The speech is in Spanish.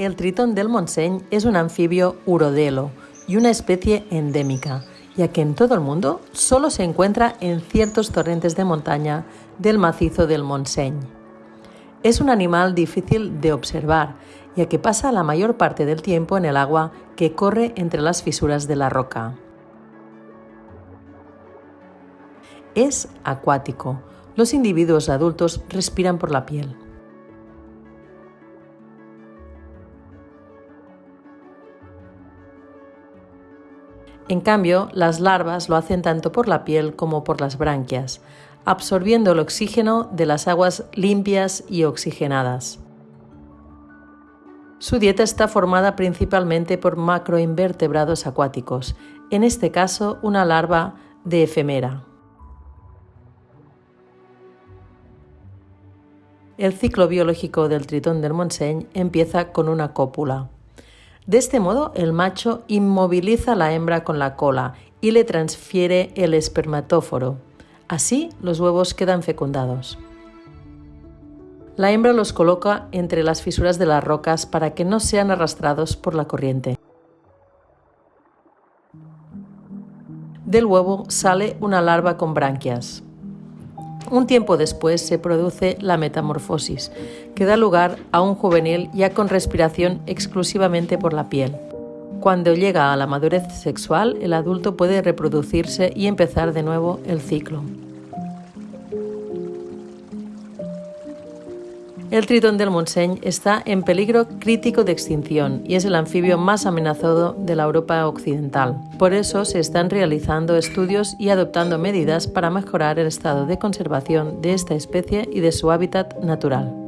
El tritón del Montseny es un anfibio urodelo y una especie endémica, ya que en todo el mundo solo se encuentra en ciertos torrentes de montaña del macizo del Montseny. Es un animal difícil de observar, ya que pasa la mayor parte del tiempo en el agua que corre entre las fisuras de la roca. Es acuático. Los individuos adultos respiran por la piel. En cambio, las larvas lo hacen tanto por la piel como por las branquias, absorbiendo el oxígeno de las aguas limpias y oxigenadas. Su dieta está formada principalmente por macroinvertebrados acuáticos, en este caso una larva de efemera. El ciclo biológico del tritón del Montseny empieza con una cópula. De este modo, el macho inmoviliza a la hembra con la cola y le transfiere el espermatóforo. Así, los huevos quedan fecundados. La hembra los coloca entre las fisuras de las rocas para que no sean arrastrados por la corriente. Del huevo sale una larva con branquias. Un tiempo después se produce la metamorfosis, que da lugar a un juvenil ya con respiración exclusivamente por la piel. Cuando llega a la madurez sexual, el adulto puede reproducirse y empezar de nuevo el ciclo. El tritón del Montseny está en peligro crítico de extinción y es el anfibio más amenazado de la Europa occidental. Por eso se están realizando estudios y adoptando medidas para mejorar el estado de conservación de esta especie y de su hábitat natural.